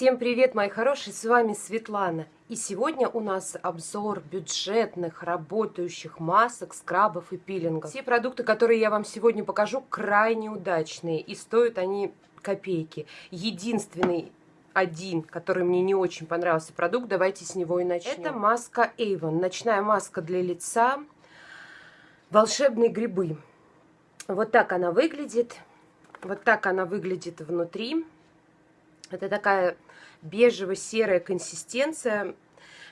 Всем привет, мои хорошие, с вами Светлана. И сегодня у нас обзор бюджетных работающих масок, скрабов и пилингов. Все продукты, которые я вам сегодня покажу, крайне удачные и стоят они копейки. Единственный один, который мне не очень понравился продукт, давайте с него и начнем. Это маска Avon, ночная маска для лица, волшебные грибы. Вот так она выглядит, вот так она выглядит внутри. Это такая бежево-серая консистенция,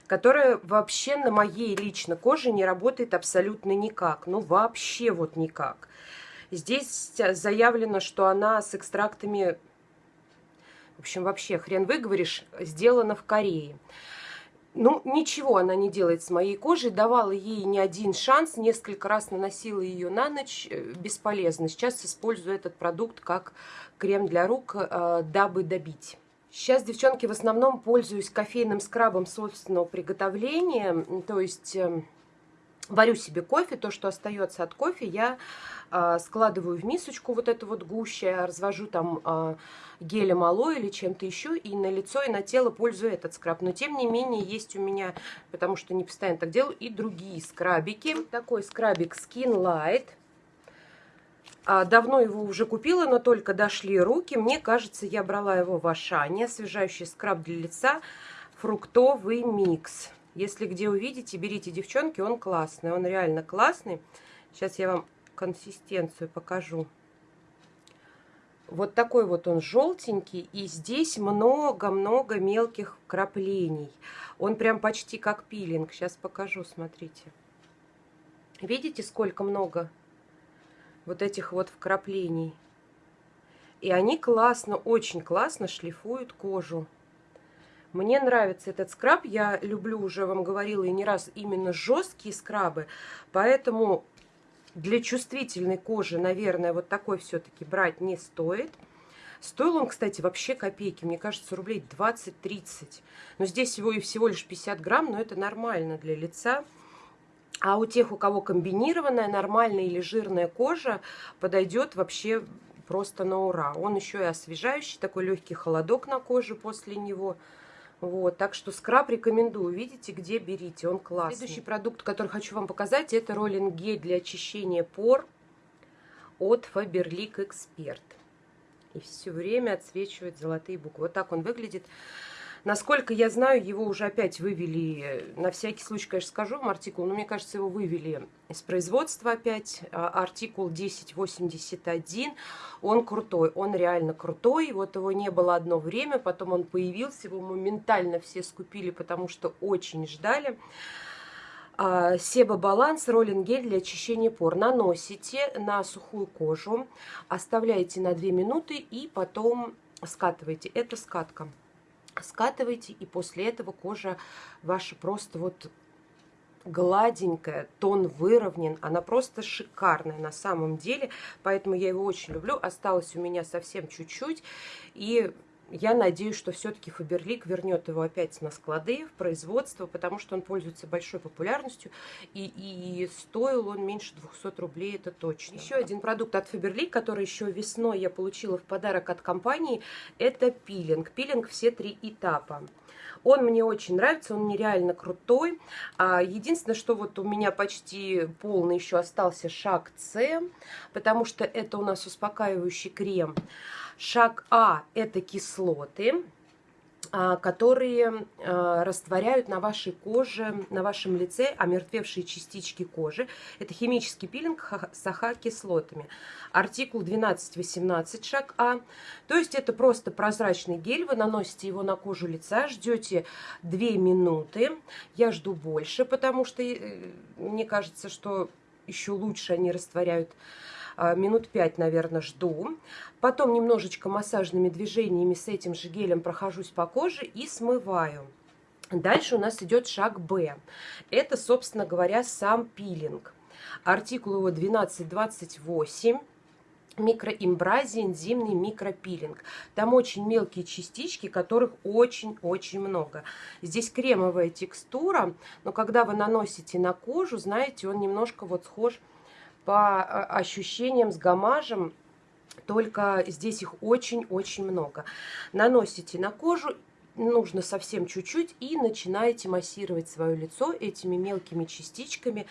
которая вообще на моей лично коже не работает абсолютно никак. Ну, вообще вот никак. Здесь заявлено, что она с экстрактами, в общем, вообще хрен выговоришь, сделана в Корее. Ну, ничего она не делает с моей кожей. Давала ей не один шанс. Несколько раз наносила ее на ночь. Э, бесполезно. Сейчас использую этот продукт как крем для рук, э, дабы добить. Сейчас, девчонки, в основном пользуюсь кофейным скрабом собственного приготовления. То есть эм, варю себе кофе, то, что остается от кофе, я э, складываю в мисочку вот эту вот гуще, развожу там э, гелем алоэ или чем-то еще, и на лицо, и на тело пользую этот скраб. Но, тем не менее, есть у меня, потому что не постоянно так делаю, и другие скрабики. Такой скрабик Skin Light. А, давно его уже купила, но только дошли руки. Мне кажется, я брала его в Ашане. Освежающий скраб для лица. Фруктовый микс. Если где увидите, берите, девчонки, он классный. Он реально классный. Сейчас я вам консистенцию покажу. Вот такой вот он желтенький. И здесь много-много мелких краплений. Он прям почти как пилинг. Сейчас покажу, смотрите. Видите, сколько много вот этих вот вкраплений? И они классно, очень классно шлифуют кожу. Мне нравится этот скраб, я люблю, уже вам говорила и не раз, именно жесткие скрабы, поэтому для чувствительной кожи, наверное, вот такой все-таки брать не стоит. Стоил он, кстати, вообще копейки, мне кажется, рублей 20-30. Но здесь его и всего лишь 50 грамм, но это нормально для лица. А у тех, у кого комбинированная, нормальная или жирная кожа, подойдет вообще просто на ура. Он еще и освежающий, такой легкий холодок на коже после него – вот, так что скраб рекомендую. Видите, где берите, он классный. Следующий продукт, который хочу вам показать, это роллинг гель для очищения пор от Faberlic Expert. И все время отсвечивает золотые буквы. Вот так он выглядит. Насколько я знаю, его уже опять вывели, на всякий случай, конечно, скажу вам артикул, но мне кажется, его вывели из производства опять. А, артикул 1081, он крутой, он реально крутой. Вот его не было одно время, потом он появился, его моментально все скупили, потому что очень ждали. А, Себа Баланс роллинг гель для очищения пор. Наносите на сухую кожу, оставляете на 2 минуты и потом скатываете. Это скатка скатываете, и после этого кожа ваша просто вот гладенькая, тон выровнен, она просто шикарная на самом деле, поэтому я его очень люблю. Осталось у меня совсем чуть-чуть, и я надеюсь, что все-таки Фаберлик вернет его опять на склады, в производство, потому что он пользуется большой популярностью, и, и стоил он меньше 200 рублей, это точно. Еще один продукт от Фаберлик, который еще весной я получила в подарок от компании, это пилинг. Пилинг все три этапа. Он мне очень нравится, он нереально крутой. А, единственное, что вот у меня почти полный еще остался шаг С, потому что это у нас успокаивающий крем. Шаг А – это кислоты, а, которые а, растворяют на вашей коже, на вашем лице омертвевшие частички кожи. Это химический пилинг с АХ-кислотами. Артикул 12-18, шаг А. То есть это просто прозрачный гель, вы наносите его на кожу лица, ждете 2 минуты. Я жду больше, потому что э, мне кажется, что еще лучше они растворяют минут 5, наверное, жду. Потом немножечко массажными движениями с этим же гелем прохожусь по коже и смываю. Дальше у нас идет шаг Б. Это, собственно говоря, сам пилинг. Артикул его 1228 микроимбразия, энзимный микропилинг. Там очень мелкие частички, которых очень-очень много. Здесь кремовая текстура, но когда вы наносите на кожу, знаете, он немножко вот схож по а, ощущениям с гамажем, только здесь их очень-очень много. Наносите на кожу нужно совсем чуть-чуть, и начинаете массировать свое лицо этими мелкими частичками.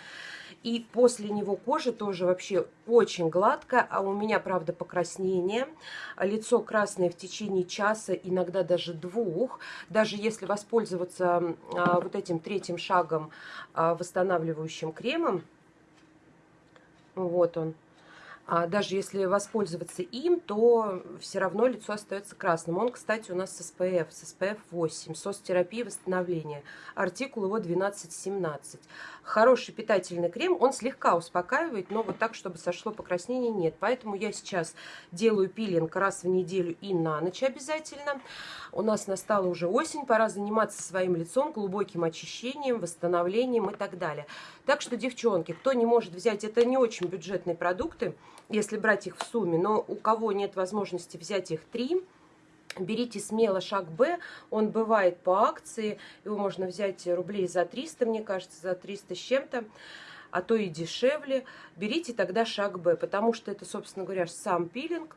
И после него кожа тоже вообще очень гладкая, а у меня, правда, покраснение. Лицо красное в течение часа, иногда даже двух. Даже если воспользоваться а, вот этим третьим шагом а, восстанавливающим кремом, вот он, а даже если воспользоваться им, то все равно лицо остается красным. Он, кстати, у нас с SPF, с SPF 8, соцтерапии восстановления. Артикул его 1217. Хороший питательный крем, он слегка успокаивает, но вот так, чтобы сошло покраснение, нет. Поэтому я сейчас делаю пилинг раз в неделю и на ночь обязательно. У нас настала уже осень, пора заниматься своим лицом, глубоким очищением, восстановлением и так далее. Так что, девчонки, кто не может взять, это не очень бюджетные продукты, если брать их в сумме, но у кого нет возможности взять их три, берите смело шаг Б, он бывает по акции, его можно взять рублей за 300, мне кажется, за 300 с чем-то, а то и дешевле. Берите тогда шаг Б, потому что это, собственно говоря, сам пилинг,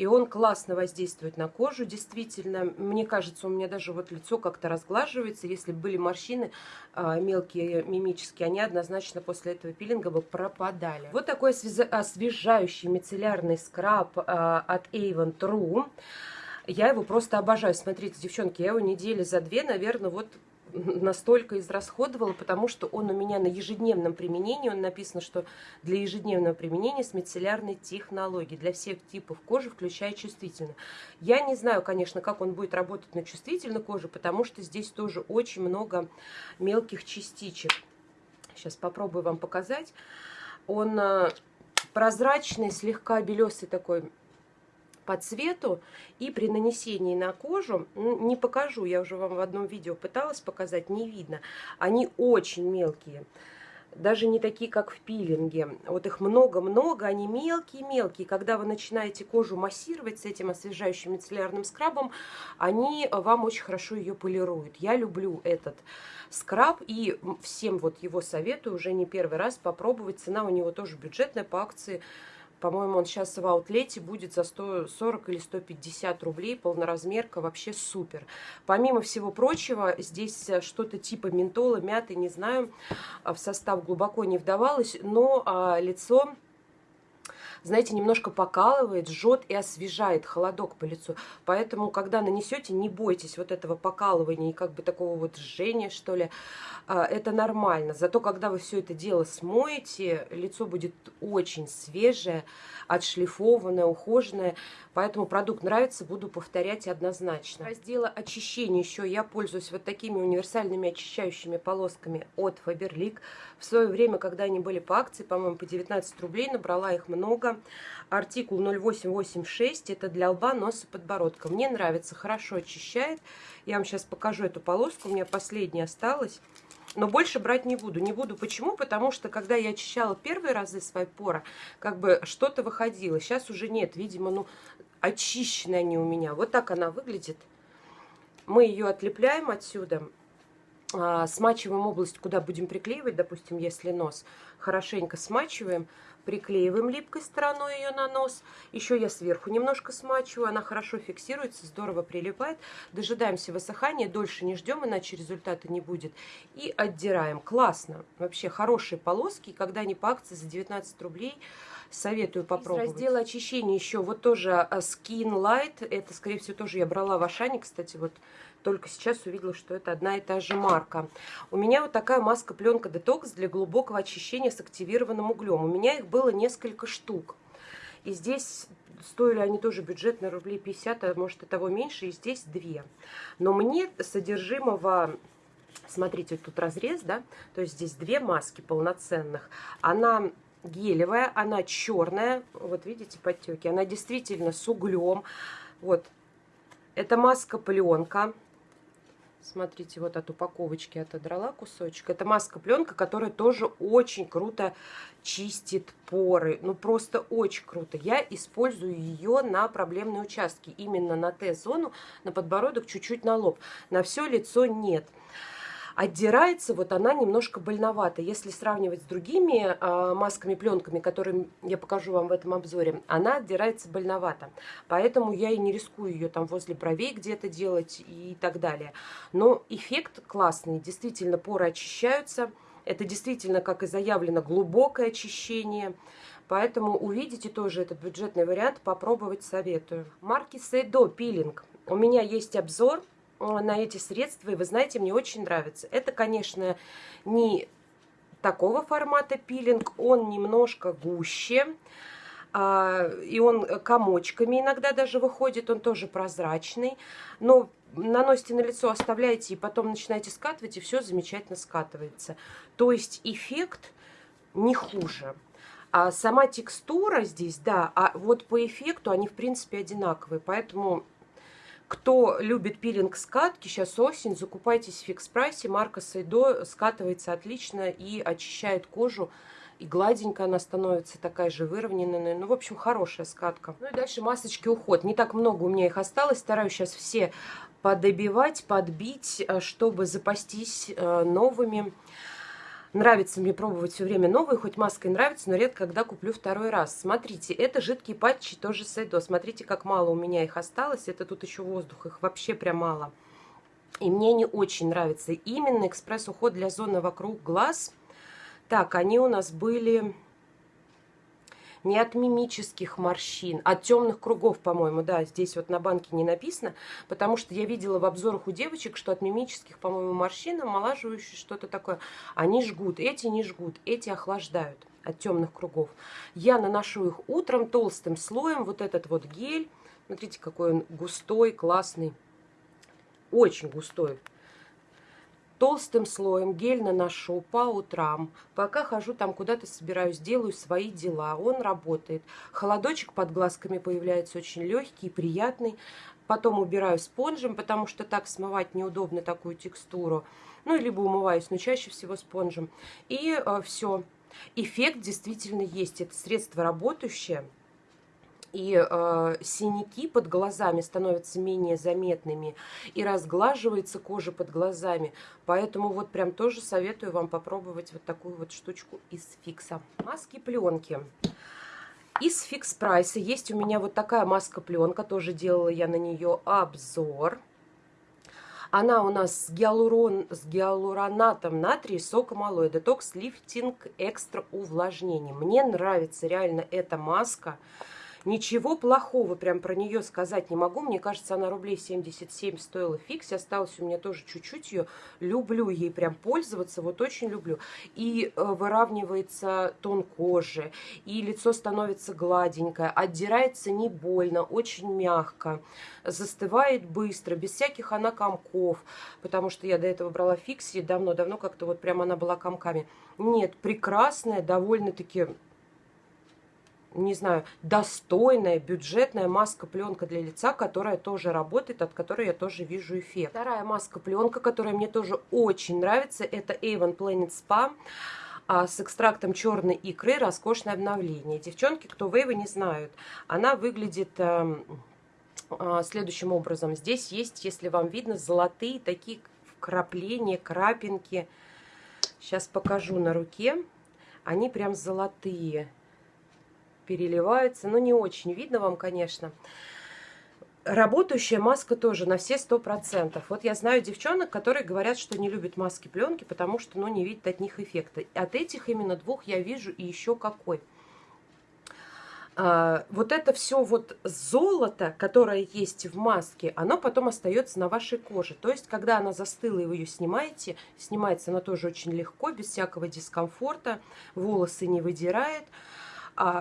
и он классно воздействует на кожу, действительно. Мне кажется, у меня даже вот лицо как-то разглаживается. Если были морщины а, мелкие, мимические, они однозначно после этого пилинга бы пропадали. Вот такой освежающий мицеллярный скраб а, от Avon True. Я его просто обожаю. Смотрите, девчонки, я его недели за две, наверное, вот настолько израсходовала, потому что он у меня на ежедневном применении, он написано, что для ежедневного применения с мицеллярной технологией, для всех типов кожи, включая чувствительную. Я не знаю, конечно, как он будет работать на чувствительной коже, потому что здесь тоже очень много мелких частичек. Сейчас попробую вам показать. Он э, прозрачный, слегка белесый такой по цвету и при нанесении на кожу, не покажу, я уже вам в одном видео пыталась показать, не видно, они очень мелкие. Даже не такие, как в пилинге. Вот их много-много, они мелкие-мелкие. Когда вы начинаете кожу массировать с этим освежающим мицеллярным скрабом, они вам очень хорошо ее полируют. Я люблю этот скраб и всем вот его советую уже не первый раз попробовать. Цена у него тоже бюджетная по акции по-моему, он сейчас в аутлете будет за 140 или 150 рублей. Полноразмерка, вообще супер. Помимо всего прочего, здесь что-то типа ментола, мяты, не знаю. В состав глубоко не вдавалась, но а, лицо знаете, немножко покалывает, жжет и освежает холодок по лицу. Поэтому, когда нанесете, не бойтесь вот этого покалывания и как бы такого вот жжения, что ли. А, это нормально. Зато, когда вы все это дело смоете, лицо будет очень свежее, отшлифованное, ухоженное. Поэтому продукт нравится, буду повторять однозначно. Раздела очищения еще я пользуюсь вот такими универсальными очищающими полосками от Faberlic. В свое время, когда они были по акции, по-моему, по 19 рублей, набрала их много. Артикул 0886, это для лба, носа, подбородка. Мне нравится, хорошо очищает. Я вам сейчас покажу эту полоску, у меня последняя осталась. Но больше брать не буду. Не буду почему? Потому что, когда я очищала первые разы свои поры, как бы что-то выходило. Сейчас уже нет. Видимо, ну, очищенные они у меня. Вот так она выглядит. Мы ее отлепляем отсюда. А, смачиваем область, куда будем приклеивать, допустим, если нос. Хорошенько смачиваем приклеиваем липкой стороной ее на нос. Еще я сверху немножко смачиваю, она хорошо фиксируется, здорово прилипает. Дожидаемся высыхания, дольше не ждем, иначе результата не будет. И отдираем. Классно. Вообще хорошие полоски, когда они по акции за 19 рублей, советую попробовать. Из раздела очищения еще вот тоже а, Skin Light, это, скорее всего, тоже я брала в Ашане, кстати, вот только сейчас увидела, что это одна и та же марка. У меня вот такая маска-пленка детокс для глубокого очищения с активированным углем. У меня их было несколько штук. И здесь стоили они тоже бюджетно рублей 50, а может и того меньше, и здесь две. Но мне содержимого смотрите, тут разрез, да, то есть здесь две маски полноценных. Она гелевая, она черная, вот видите подтеки, она действительно с углем. Вот, это маска пленка, Смотрите, вот от упаковочки отодрала кусочек. Это маска-пленка, которая тоже очень круто чистит поры. Ну, просто очень круто. Я использую ее на проблемные участки. Именно на Т-зону, на подбородок, чуть-чуть на лоб. На все лицо нет. Отдирается, вот она немножко больновата. Если сравнивать с другими э, масками, пленками, которые я покажу вам в этом обзоре, она отдирается больновато. Поэтому я и не рискую ее там возле бровей где-то делать и так далее. Но эффект классный, действительно поры очищаются. Это действительно, как и заявлено, глубокое очищение. Поэтому увидите тоже этот бюджетный вариант, попробовать советую. Марки Сейдо пилинг. У меня есть обзор на эти средства, и вы знаете, мне очень нравится. Это, конечно, не такого формата пилинг, он немножко гуще, а, и он комочками иногда даже выходит, он тоже прозрачный, но наносите на лицо, оставляете и потом начинаете скатывать, и все замечательно скатывается. То есть эффект не хуже. А сама текстура здесь, да, а вот по эффекту они, в принципе, одинаковые. Поэтому, кто любит пилинг скатки, сейчас осень, закупайтесь в фикс прайсе. Марка Сайдо скатывается отлично и очищает кожу. И гладенькая она становится, такая же выровненная. Ну, в общем, хорошая скатка. Ну и дальше масочки уход. Не так много у меня их осталось. Стараюсь сейчас все подобивать, подбить, э, чтобы запастись э, новыми. Нравится мне пробовать все время новые, хоть маска и нравится, но редко когда куплю второй раз. Смотрите, это жидкие патчи, тоже Сайдо. Смотрите, как мало у меня их осталось. Это тут еще воздух, их вообще прям мало. И мне не очень нравится. Именно экспресс-уход для зоны вокруг глаз. Так, они у нас были не от мимических морщин, от темных кругов, по-моему, да, здесь вот на банке не написано, потому что я видела в обзорах у девочек, что от мимических, по-моему, морщин, омолаживающие что-то такое, они жгут, эти не жгут, эти охлаждают от темных кругов. Я наношу их утром толстым слоем, вот этот вот гель, смотрите, какой он густой, классный, очень густой толстым слоем гель наношу по утрам. Пока хожу там куда-то собираюсь, делаю свои дела. Он работает. Холодочек под глазками появляется очень легкий, приятный. Потом убираю спонжем, потому что так смывать неудобно такую текстуру. Ну, либо умываюсь, но чаще всего спонжем. И э, все. Эффект действительно есть. Это средство работающее и э, синяки под глазами становятся менее заметными, и разглаживается кожа под глазами. Поэтому вот прям тоже советую вам попробовать вот такую вот штучку из фикса. Маски пленки. Из фикс прайса есть у меня вот такая маска пленка, тоже делала я на нее обзор. Она у нас с, гиалурон, с гиалуронатом натрия, соком алоэ, детокс, лифтинг, экстра увлажнение. Мне нравится реально эта маска. Ничего плохого прям про нее сказать не могу. Мне кажется, она рублей 77 стоила фикс. Осталось у меня тоже чуть-чуть ее. Люблю ей прям пользоваться, вот очень люблю. И э, выравнивается тон кожи, и лицо становится гладенькое, отдирается не больно, очень мягко, застывает быстро, без всяких она комков, потому что я до этого брала фикси давно-давно, как-то вот прям она была комками. Нет, прекрасная, довольно-таки не знаю, достойная, бюджетная маска-пленка для лица, которая тоже работает, от которой я тоже вижу эффект. Вторая маска-пленка, которая мне тоже очень нравится, это Avon Planet Spa а, с экстрактом черной икры «Роскошное обновление». Девчонки, кто Вейвы не знают, она выглядит э, э, следующим образом. Здесь есть, если вам видно, золотые такие вкрапления, крапинки. Сейчас покажу на руке. Они прям золотые переливаются. Но не очень видно вам, конечно. Работающая маска тоже на все сто процентов. Вот я знаю девчонок, которые говорят, что не любят маски пленки, потому что ну, не видят от них эффекта. От этих именно двух я вижу и еще какой. А, вот это все вот золото, которое есть в маске, оно потом остается на вашей коже. То есть, когда она застыла и вы ее снимаете, снимается она тоже очень легко, без всякого дискомфорта, волосы не выдирает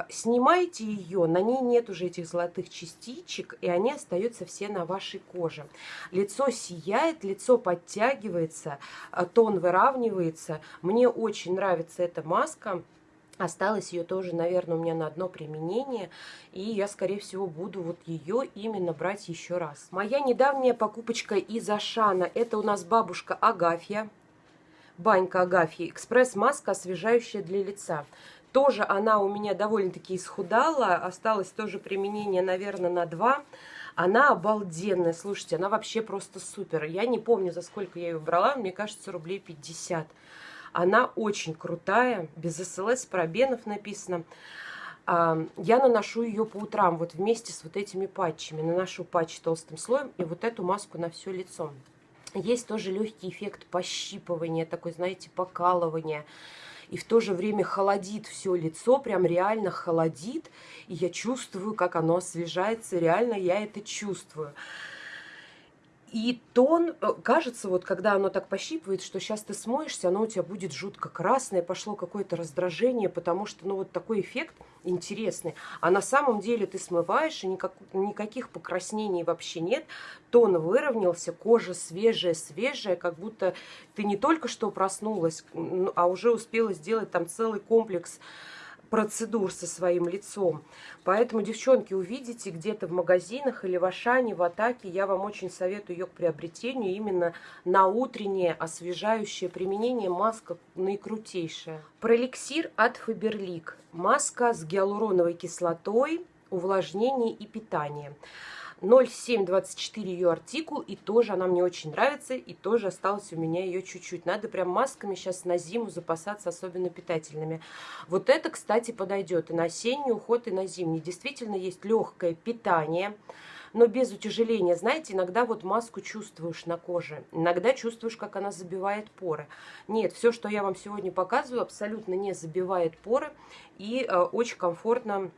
снимаете ее, на ней нет уже этих золотых частичек, и они остаются все на вашей коже. Лицо сияет, лицо подтягивается, а, тон выравнивается. Мне очень нравится эта маска. Осталось ее тоже, наверное, у меня на одно применение. И я, скорее всего, буду вот ее именно брать еще раз. Моя недавняя покупочка из Ашана. Это у нас бабушка Агафья. Банька Агафья. Экспресс-маска, освежающая для лица. Тоже она у меня довольно-таки исхудала. Осталось тоже применение, наверное, на два. Она обалденная, слушайте, она вообще просто супер. Я не помню, за сколько я ее брала, мне кажется, рублей 50. Она очень крутая, без СЛС, пробенов написано. А, я наношу ее по утрам вот вместе с вот этими патчами. Наношу патч толстым слоем и вот эту маску на все лицо. Есть тоже легкий эффект пощипывания, такой, знаете, покалывания. И в то же время холодит все лицо, прям реально холодит. И я чувствую, как оно освежается, реально я это чувствую. И тон, э, кажется, вот когда оно так пощипывает, что сейчас ты смоешься, оно у тебя будет жутко красное, пошло какое-то раздражение, потому что, ну, вот такой эффект интересный. А на самом деле ты смываешь, и никак, никаких покраснений вообще нет. Тон выровнялся, кожа свежая, свежая, как будто ты не только что проснулась, а уже успела сделать там целый комплекс процедур со своим лицом. Поэтому, девчонки, увидите где-то в магазинах или в Ашане, в Атаке, я вам очень советую ее к приобретению именно на утреннее освежающее применение. Маска наикрутейшая. Проликсир от Фаберлик. Маска с гиалуроновой кислотой, увлажнение и питание. 0724 ее артикул, и тоже она мне очень нравится, и тоже осталось у меня ее чуть-чуть. Надо прям масками сейчас на зиму запасаться, особенно питательными. Вот это, кстати, подойдет и на осенний уход, и на зимний. Действительно есть легкое питание, но без утяжеления. Знаете, иногда вот маску чувствуешь на коже, иногда чувствуешь, как она забивает поры. Нет, все, что я вам сегодня показываю, абсолютно не забивает поры и э, очень комфортно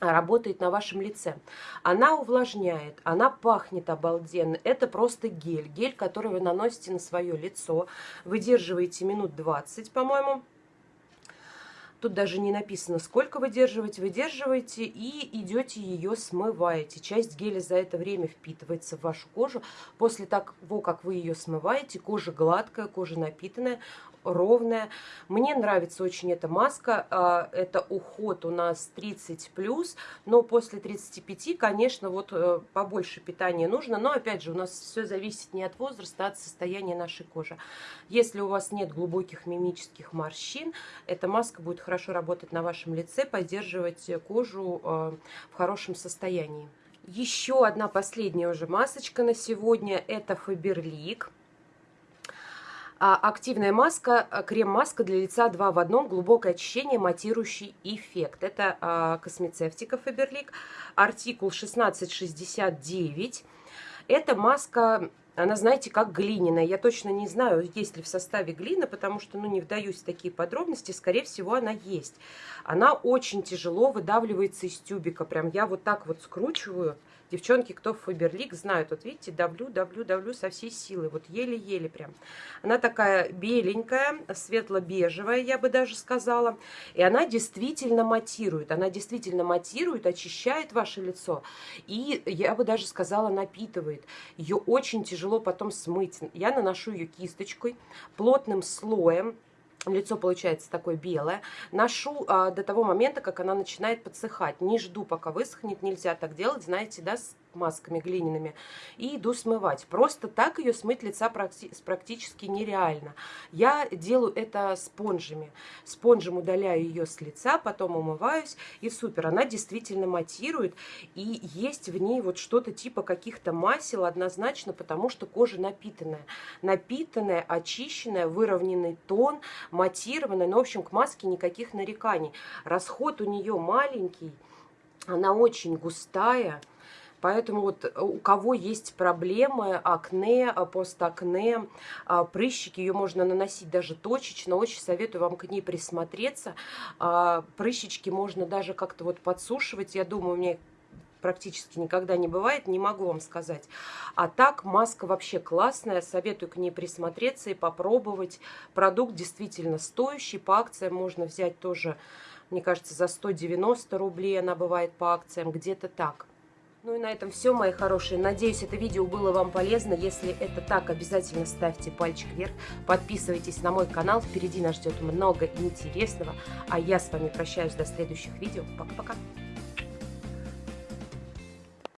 работает на вашем лице. Она увлажняет, она пахнет обалденно. Это просто гель. Гель, который вы наносите на свое лицо. Выдерживаете минут 20, по-моему. Тут даже не написано, сколько выдерживаете. Выдерживаете и идете ее смываете. Часть геля за это время впитывается в вашу кожу. После того, как вы ее смываете, кожа гладкая, кожа напитанная, ровная. Мне нравится очень эта маска. А, это уход у нас 30+, но после 35, конечно, вот э, побольше питания нужно. Но, опять же, у нас все зависит не от возраста, а от состояния нашей кожи. Если у вас нет глубоких мимических морщин, эта маска будет хорошо работать на вашем лице, поддерживать кожу э, в хорошем состоянии. Еще одна последняя уже масочка на сегодня. Это Faberlic. А, активная маска, а, крем-маска для лица 2 в одном, глубокое очищение, матирующий эффект. Это а, космецевтика Faberlic, артикул 1669. Эта маска, она, знаете, как глиняная. Я точно не знаю, есть ли в составе глина, потому что, ну, не вдаюсь в такие подробности. Скорее всего, она есть. Она очень тяжело выдавливается из тюбика. Прям я вот так вот скручиваю, Девчонки, кто в Фаберлик, знают. Вот видите, давлю, давлю, давлю со всей силы. Вот еле-еле прям. Она такая беленькая, светло-бежевая, я бы даже сказала. И она действительно матирует. Она действительно матирует, очищает ваше лицо. И, я бы даже сказала, напитывает. Ее очень тяжело потом смыть. Я наношу ее кисточкой, плотным слоем лицо получается такое белое. Ношу а, до того момента, как она начинает подсыхать. Не жду, пока высохнет. Нельзя так делать, знаете, да, с масками глиняными. И иду смывать. Просто так ее смыть лица практи практически нереально. Я делаю это спонжами. Спонжем удаляю ее с лица, потом умываюсь. И супер, она действительно матирует. И есть в ней вот что-то типа каких-то масел однозначно, потому что кожа напитанная. Напитанная, очищенная, выровненный тон, матированная. Ну, в общем, к маске никаких нареканий. Расход у нее маленький. Она очень густая. Поэтому вот э, у кого есть проблемы, акне, э, постакне, а, прыщики, ее можно наносить даже точечно. Очень советую вам к ней присмотреться. А, прыщички можно даже как-то вот подсушивать. Я думаю, у меня практически никогда не бывает, не могу вам сказать. А так, маска вообще классная, советую к ней присмотреться и попробовать. Продукт действительно стоящий, по акциям можно взять тоже, мне кажется, за 190 рублей она бывает по акциям, где-то так. Ну и на этом все, мои хорошие. Надеюсь, это видео было вам полезно. Если это так, обязательно ставьте пальчик вверх. Подписывайтесь на мой канал. Впереди нас ждет много интересного. А я с вами прощаюсь до следующих видео. Пока-пока.